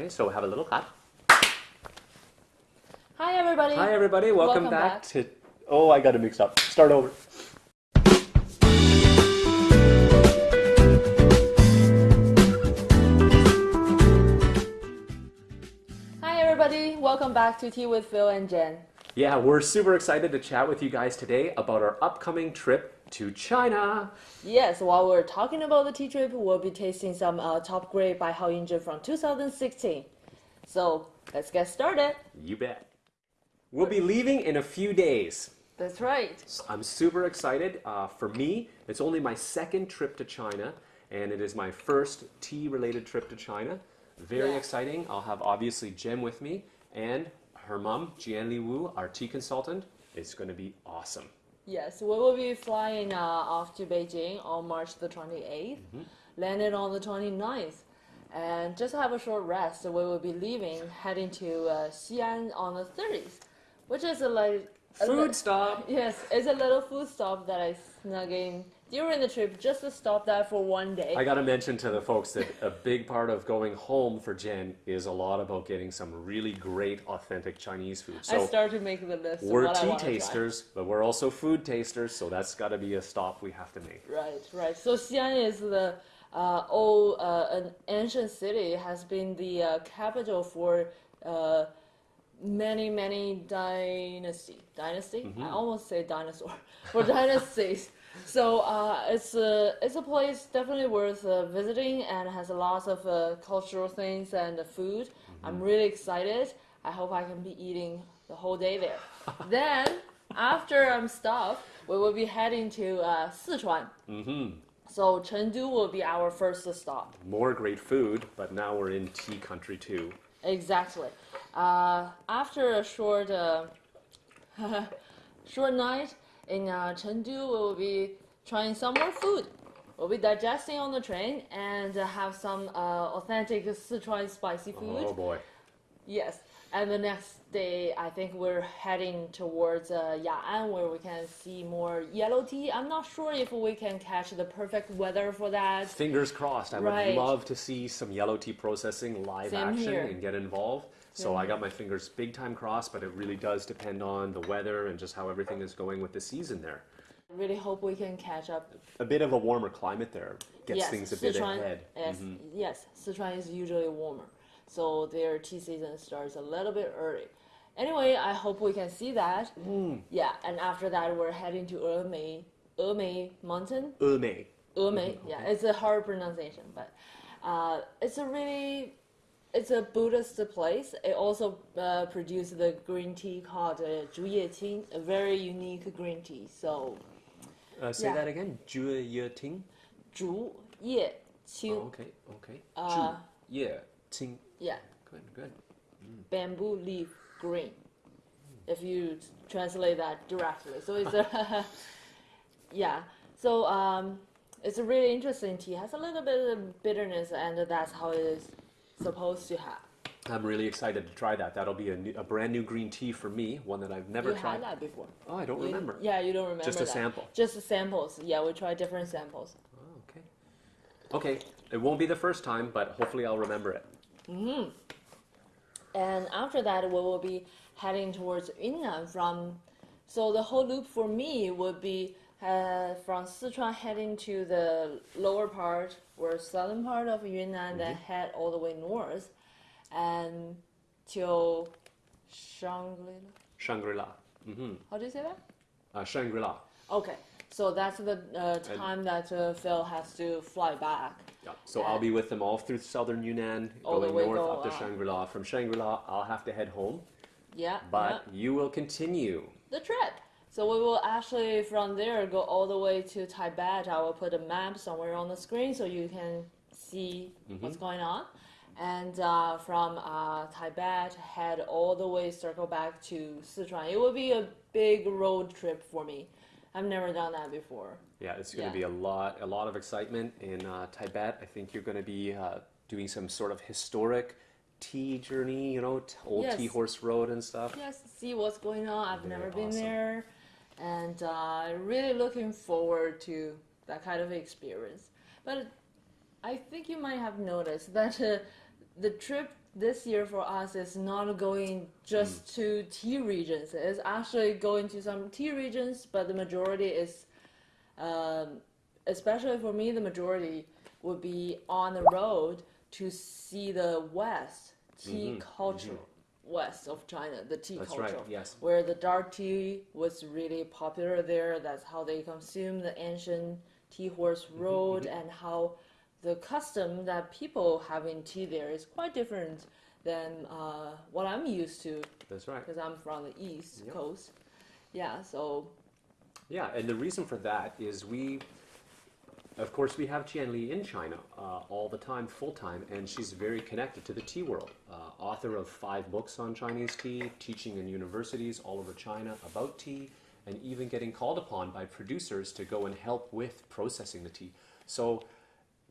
Okay, so have a little clap. Hi, everybody. Hi, everybody. Welcome, Welcome back, back. to. Oh, I got it mixed up. Start over. Hi, everybody. Welcome back to Tea with Phil and Jen. Yeah, we're super excited to chat with you guys today about our upcoming trip to China. Yes, while we're talking about the tea trip, we'll be tasting some uh, top grade Bai Hao Yinzhen from 2016. So let's get started. You bet. We'll be leaving in a few days. That's right. I'm super excited. Uh, for me, it's only my second trip to China, and it is my first tea related trip to China. Very Yeah. exciting. I'll have obviously Jen with me and her mom, Jianli Wu, our tea consultant. It's going to be awesome. Yes, we will be flying uh, off to Beijing on March the 28th, landed on the 29th, and just have a short rest. We will be leaving, heading to uh, Xi'an on the 30th, which is a, like a Food stop. Yes, it's a little food stop that I snuck in during the trip just to stop that for one day. I got to mention to the folks that a big part of going home for Jen is a lot about getting some really great, authentic Chinese food. So I started to make the list. we're what tea tasters, but we're also food tasters, so that's got to be a stop we have to make. Right, right. So Xi'an is the uh, old, uh, an ancient city, has been the uh, capital for uh, many, many dynasty. Dynasty? Mm-hmm. I almost say dinosaur. For dynasties. So uh, it's a it's a place definitely worth uh, visiting and has lots of uh, cultural things and uh, food. Mm-hmm. I'm really excited. I hope I can be eating the whole day there. then after I'm stopped, we will be heading to uh, Sichuan. hmm So Chengdu will be our first stop. More great food, but now we're in tea country too. Exactly. Uh, after a short, uh, short night in uh, Chengdu, we will be trying some more food. We'll be digesting on the train and uh, have some uh, authentic Sichuan spicy food. Oh boy. Yes. And the next day, I think we're heading towards uh, Ya'an, where we can see more yellow tea. I'm not sure if we can catch the perfect weather for that. Fingers crossed. I Right. would love to see some yellow tea processing live Same action here. and get involved. So I got my fingers big time crossed, but it really does depend on the weather and just how everything is going with the season there. I really hope we can catch up. A bit of a warmer climate there gets yes, things a bit ahead. Yes, Mhm. yes, Sichuan is usually warmer, so their tea season starts a little bit early. Anyway, I hope we can see that. Mm. Yeah, and after that, we're heading to Emei, Emei Mountain. Emei. Emei, yeah, it's a hard pronunciation, but uh, it's a really, it's a Buddhist place. It also uh, produces the green tea called uh, Qing, a very unique green tea. So, uh, say yeah. that again. Zhuyeqing. Ye Oh, okay. Okay. Uh, Qing. Yeah. Good. Good. Mm. Bamboo leaf green. If you translate that directly, so it's a yeah. So um, it's a really interesting tea. It has a little bit of bitterness, and that's how it is supposed to have. I'm really excited to try that. That'll be a, new, a brand new green tea for me, one that I've never you tried. had that before. Oh, I don't You- remember. Yeah, you don't remember. Just a that. sample. Just the samples. Yeah, we try different samples. Oh, okay. Okay, it won't be the first time, but hopefully I'll remember it. And after that, we will be heading towards Yunnan from. So the whole loop for me would be uh, from Sichuan heading to the lower part or southern part of Yunnan, that head all the way north, and till Shangri-La. Shangri-La. Mm-hmm. How do you say that? Uh, Shangri-La. Okay, so that's the uh, time that uh, Phil has to fly back. Yeah. So I'll be with them all through southern Yunnan, going north go up to. Shangri-La. From Shangri-La, I'll have to head home, Yeah, but yeah. you will continue. the trip. So we will actually from there go all the way to Tibet. I will put a map somewhere on the screen so you can see what's going on. And uh, from uh, Tibet, head all the way, circle back to Sichuan. It will be a big road trip for me. I've never done that before. Yeah, it's going Yeah. to be a lot, a lot of excitement in uh, Tibet. I think you're going to be uh, doing some sort of historic tea journey, you know, t- old tea horse road and stuff. Yes, see what's going on. I've Very never been there, and uh, really looking forward to that kind of experience. But I think you might have noticed that uh, the trip this year for us is not going just to tea regions. It's actually going to some tea regions, but the majority is, um, especially for me, the majority would be on the road to see the West tea culture. West of China, the tea That's culture, right, yes. where the dark tea was really popular there. That's how they consume the ancient tea horse Mm-hmm, road, and how the custom that people having tea there is quite different than uh, what I'm used to That's right. because I'm from the East Yep. Coast. Yeah, so Yeah, and the reason for that is we, of course, we have Qian Li in China uh, all the time, full time, and she's very connected to the tea world. Uh, author of five books on Chinese tea, teaching in universities all over China about tea, and even getting called upon by producers to go and help with processing the tea. So,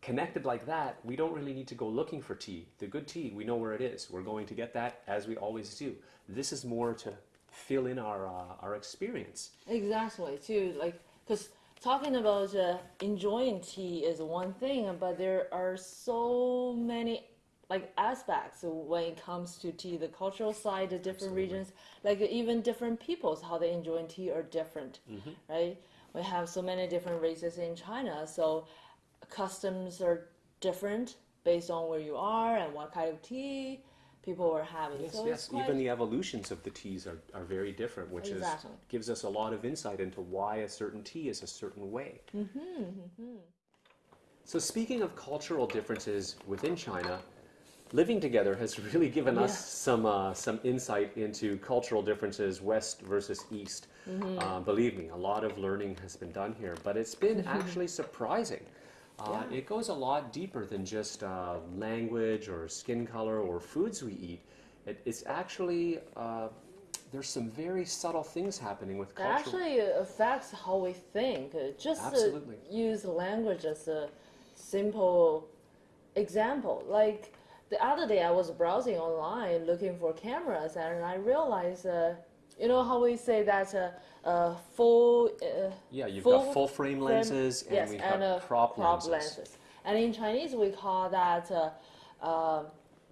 connected like that, we don't really need to go looking for tea. The good tea, we know where it is. We're going to get that as we always do. This is more to fill in our uh, our experience. Exactly, too. Like, because talking about uh, enjoying tea is one thing, but there are so many like aspects when it comes to tea. The cultural side, the different regions, like even different peoples, how they enjoy tea are different, right? We have so many different races in China, so customs are different based on where you are and what kind of tea people are having. Yes, so yes. quite, Even the evolutions of the teas are, are very different, which Exactly. is gives us a lot of insight into why a certain tea is a certain way. Mm-hmm, So speaking of cultural differences within China, living together has really given us some uh, some insight into cultural differences, West versus East. Mm-hmm. Uh, believe me, a lot of learning has been done here, but it's been actually surprising. Uh, Yeah. It goes a lot deeper than just uh, language or skin color or foods we eat. It, it's actually uh, there's some very subtle things happening with That culture. actually affects how we think. Uh, Just Absolutely. to use language as a simple example. Like the other day, I was browsing online looking for cameras, and I realized, uh, you know how we say that uh, uh, full. Uh, yeah, you've full got full frame frame- lenses and yes, we and have uh, prop, lenses. And in Chinese, we call that uh, uh,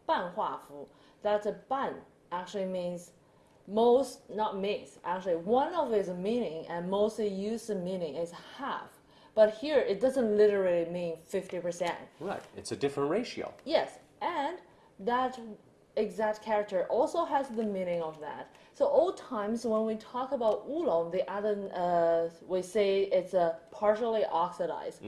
半画幅. That uh, 半 actually means most, not means. Actually, one of its meaning and mostly used meaning is half. But here, it doesn't literally mean 50%. Right, it's a different ratio. Yes, and that exact character also has the meaning of that. So old times when we talk about oolong, the other uh, we say it's a partially oxidized.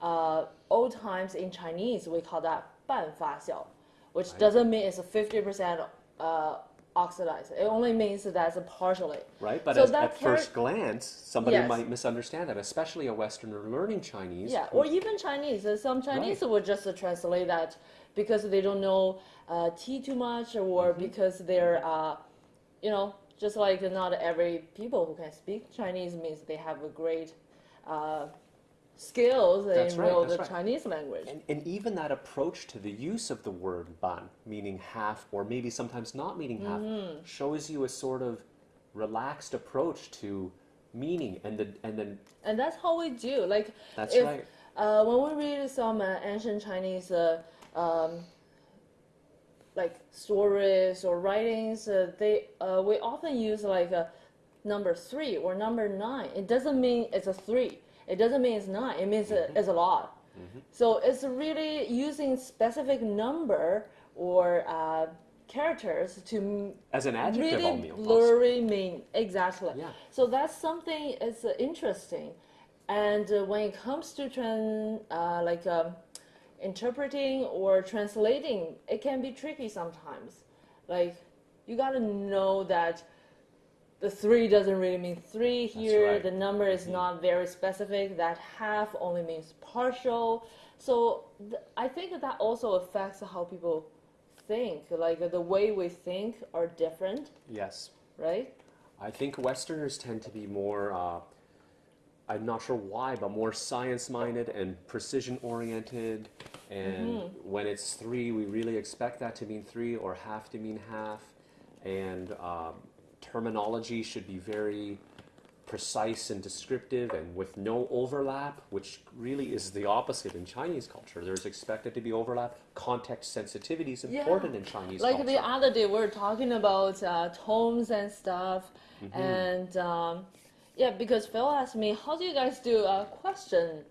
Uh, old times in Chinese we call that 半发酵, which doesn't mean it's a fifty percent uh, oxidized. It only means that it's a partially. Right, but So as, that at char- first glance, somebody Yes. might misunderstand that, especially a Westerner learning Chinese. Yeah, who- or even Chinese. Uh, Some Chinese Right. would just uh, translate that because they don't know uh, tea too much, or because they're, uh, you know, just like not every people who can speak Chinese means they have a great uh, skills That's in right, that's the right. Chinese language. and, and even that approach to the use of the word ban, meaning half, or maybe sometimes not meaning half, Mm-hmm. shows you a sort of relaxed approach to meaning and the and then and that's how we do. Like That's if, right. Uh, when we read some uh, ancient Chinese, uh, um, like stories or writings, uh, they uh, we often use like a number three or number nine. It doesn't mean it's a three. It doesn't mean it's nine. It means Mm-hmm. uh, it's a lot. So it's really using specific number or uh, characters to as an adjective really almost. blurry mean exactly Yeah. so that's something it's uh, interesting and uh, when it comes to tran- uh, like um, interpreting or translating it can be tricky sometimes. Like you got to know that the three doesn't really mean three here. right. the number is not very specific. That half only means partial. So th- i think that also affects how people think. Like the way we think are different. Yes. right? I think Westerners tend to be more, uh, I'm not sure why, but more science minded and precision oriented. And when it's three, we really expect that to mean three or half to mean half. And um, terminology should be very precise and descriptive and with no overlap, which really is the opposite in Chinese culture. There's expected to be overlap. Context sensitivity is Yeah. important in Chinese like culture. the other day we were talking about uh, tones and stuff Mm-hmm. and um, yeah because phil asked me how do you guys do a question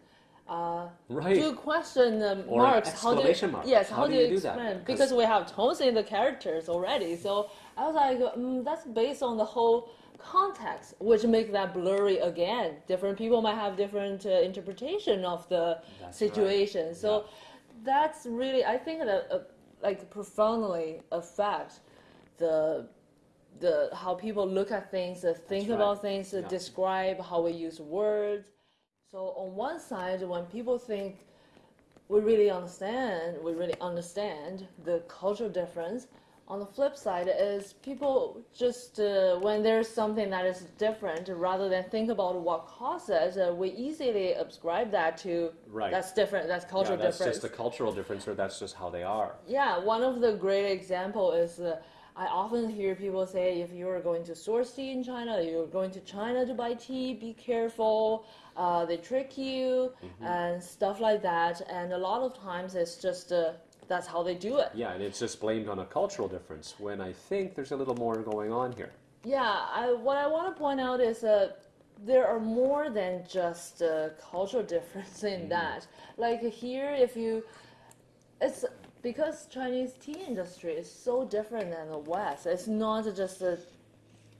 uh, Right. do question um, Or an marks how do you, exclamation mark. yes How how, do do you do that? because we have tones in the characters already so i was like mm, that's based on the whole context which makes that blurry again different people might have different uh, interpretation of the That's right. situation so Yeah. that's really i think that uh, like profoundly affects the the how people look at things, think right. about things, Yeah. describe how we use words. So on one side, when people think we really understand, we really understand the cultural difference. On the flip side is people just uh, when there's something that is different, rather than think about what causes, uh, we easily ascribe that to Right. that's different, that's yeah, cultural that's difference. just a cultural difference, or that's just how they are. Yeah, one of the great example is uh, I often hear people say if you are going to source tea in China, you're going to China to buy tea, be careful. Uh, they trick you and stuff like that. And a lot of times it's just uh, that's how they do it. Yeah, and it's just blamed on a cultural difference when I think there's a little more going on here. Yeah, I, what I want to point out is uh, there are more than just uh, cultural difference in that. Like here, if you, it's because Chinese tea industry is so different than the West. It's not just the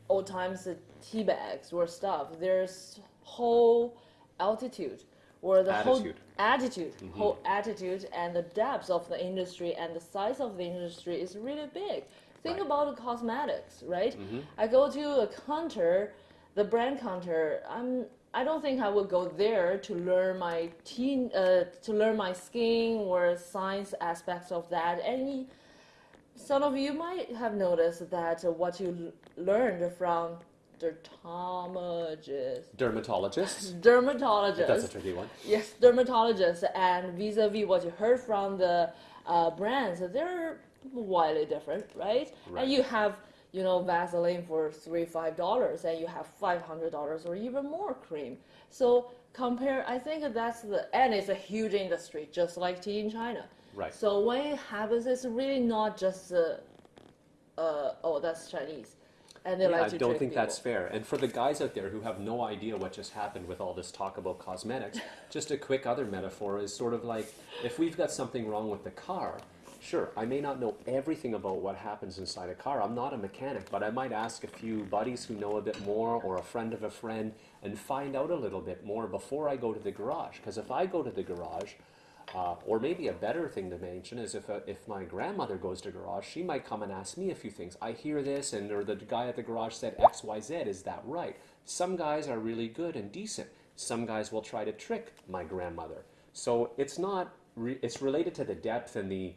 old times the tea bags or stuff. There's whole altitude or the whole Attitude. attitude, mm-hmm. whole attitude, and the depth of the industry and the size of the industry is really big. Think Right. about the cosmetics, right? Mm-hmm. I go to a counter, the brand counter. I'm. I don't think I would go there to learn my teen, uh, to learn my skin or science aspects of that. Any some of you might have noticed that what you learned from dermatologists, Dermatologists. dermatologists, That's a tricky one. yes, dermatologists, and vis-a-vis what you heard from the uh, brands, they're widely different, right? Right. And you have, you know, Vaseline for three, five dollars, and you have five hundred dollars or even more cream. So compare, I think that's the, and it's a huge industry, just like tea in China. Right. So when it happens, it's really not just, uh, uh, oh, that's Chinese, and they Yeah, like I don't think that's fair. And for the guys out there who have no idea what just happened with all this talk about cosmetics, just a quick other metaphor is sort of like if we've got something wrong with the car, sure, I may not know everything about what happens inside a car. I'm not a mechanic, but I might ask a few buddies who know a bit more or a friend of a friend and find out a little bit more before I go to the garage. Because if I go to the garage, uh, or maybe a better thing to mention is if, uh, if my grandmother goes to garage, she might come and ask me a few things. I hear this, and or the guy at the garage said X, Y, Z. Is that right? Some guys are really good and decent. Some guys will try to trick my grandmother. So it's not. Re- it's related to the depth and the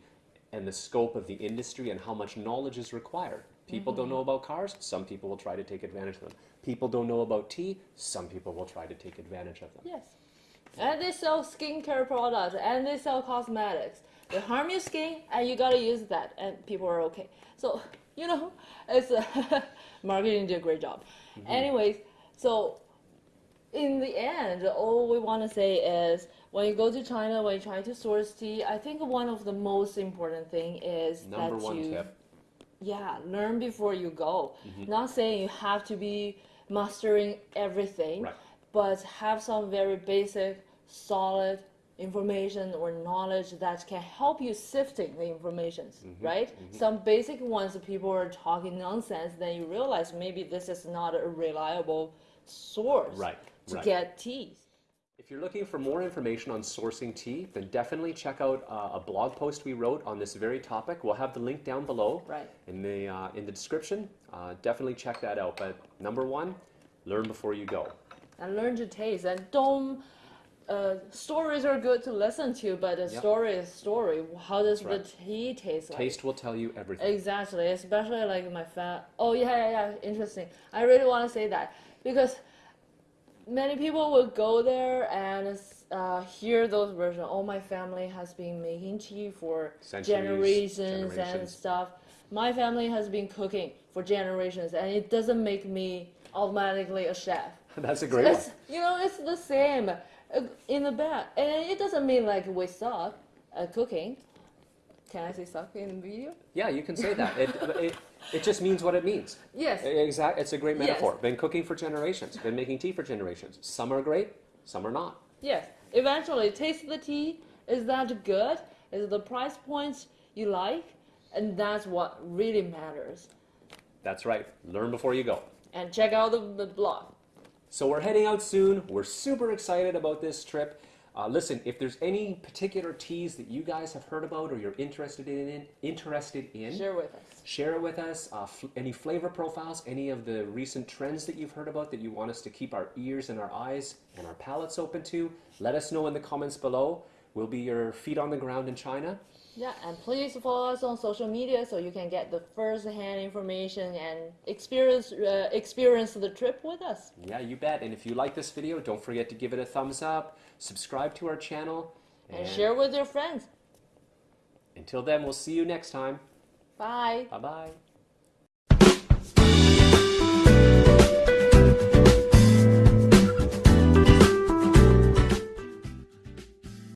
and the scope of the industry and how much knowledge is required. People don't mm-hmm. know about cars. Some people will try to take advantage of them. People don't know about tea. Some people will try to take advantage of them. Yes. And they sell skincare products and they sell cosmetics. They harm your skin and you gotta use that and people are okay. So, you know, it's marketing did a great job. Mm-hmm. Anyways, so in the end, all we want to say is when you go to China, when you try to source tea, I think one of the most important thing is Number that one you tip. yeah, learn before you go. Mm-hmm. Not saying you have to be mastering everything, Right. but have some very basic, solid information or knowledge that can help you sifting the informations, Mm-hmm. right? Some basic ones people are talking nonsense, then you realize maybe this is not a reliable source Right, to right. get teas. If you're looking for more information on sourcing tea, then definitely check out uh, a blog post we wrote on this very topic. We'll have the link down below Right. in the uh, in the description. Uh, definitely check that out. But number one, learn before you go. and learn to taste and don't uh, stories are good to listen to but a Yep. story is story how does right. the tea taste like Taste will tell you everything. exactly especially like my fat oh yeah yeah yeah interesting i really want to say that because many people will go there and uh, hear those versions. Oh my family has been making tea for Centuries, generations, and stuff. My family has been cooking for generations and it doesn't make me automatically a chef. That's a great one. You know, it's the same uh, in the back, and it doesn't mean like we suck at cooking. Can I say suck in the video? Yeah, you can say that. It, it, it just means what it means. Yes. Exactly. It's a great Yes. metaphor. Been cooking for generations. Been making tea for generations. Some are great, some are not. Yes. Eventually, taste the tea. Is that good? Is the price point you like? And that's what really matters. That's right. Learn before you go. And check out the, the blog. So we're heading out soon. We're super excited about this trip. Uh, listen, if there's any particular teas that you guys have heard about or you're interested in, interested in, Share with us. share it with us. Uh, any flavor profiles, any of the recent trends that you've heard about that you want us to keep our ears and our eyes and our palates open to, let us know in the comments below. We'll be your feet on the ground in China. Yeah, and please follow us on social media so you can get the first-hand information and experience uh, experience the trip with us. Yeah, you bet. And if you like this video, don't forget to give it a thumbs up, subscribe to our channel, And share with your friends. Until then, we'll see you next time. Bye. Bye bye.